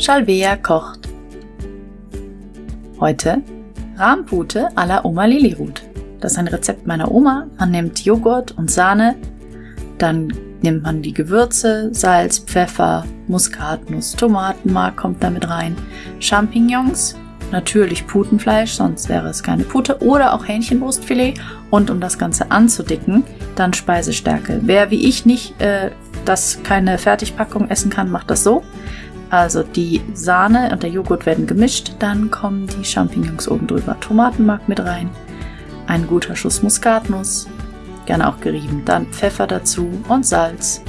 Shalvea kocht. Heute Rahmpute à la Oma Lilirut. Das ist ein Rezept meiner Oma. Man nimmt Joghurt und Sahne, dann nimmt man die Gewürze, Salz, Pfeffer, Muskatnuss, Tomatenmark kommt damit rein, Champignons, natürlich Putenfleisch, sonst wäre es keine Pute, oder auch Hähnchenbrustfilet. Und um das Ganze anzudicken, dann Speisestärke. Wer wie ich nicht äh, das keine Fertigpackung essen kann, macht das so. Also die Sahne und der Joghurt werden gemischt, dann kommen die Champignons oben drüber, Tomatenmark mit rein, ein guter Schuss Muskatnuss, gerne auch gerieben, dann Pfeffer dazu und Salz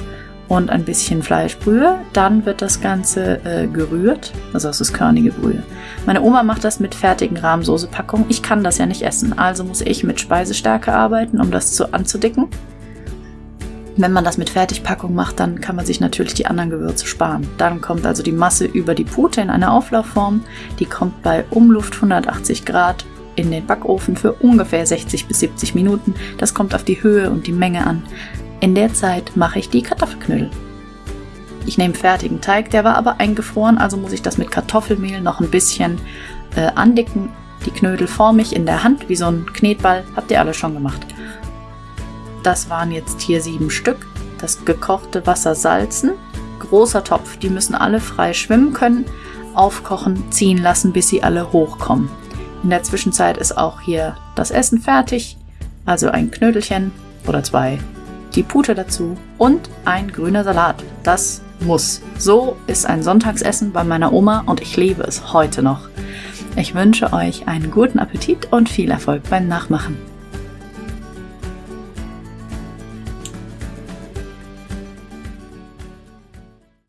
und ein bisschen Fleischbrühe. Dann wird das Ganze äh, gerührt, also das ist körnige Brühe. Meine Oma macht das mit fertigen Rahmsoßepackungen. Ich kann das ja nicht essen, also muss ich mit Speisestärke arbeiten, um das zu anzudicken. Wenn man das mit Fertigpackung macht, dann kann man sich natürlich die anderen Gewürze sparen. Dann kommt also die Masse über die Pute in eine Auflaufform. Die kommt bei Umluft 180 Grad in den Backofen für ungefähr 60 bis 70 Minuten. Das kommt auf die Höhe und die Menge an. In der Zeit mache ich die Kartoffelknödel. Ich nehme fertigen Teig, der war aber eingefroren, also muss ich das mit Kartoffelmehl noch ein bisschen äh, andicken. Die Knödel forme ich in der Hand wie so ein Knetball. Habt ihr alle schon gemacht. Das waren jetzt hier sieben Stück. Das gekochte Wasser salzen. Großer Topf, die müssen alle frei schwimmen können. Aufkochen, ziehen lassen, bis sie alle hochkommen. In der Zwischenzeit ist auch hier das Essen fertig. Also ein Knödelchen oder zwei, die Pute dazu und ein grüner Salat. Das muss. So ist ein Sonntagsessen bei meiner Oma und ich liebe es heute noch. Ich wünsche euch einen guten Appetit und viel Erfolg beim Nachmachen.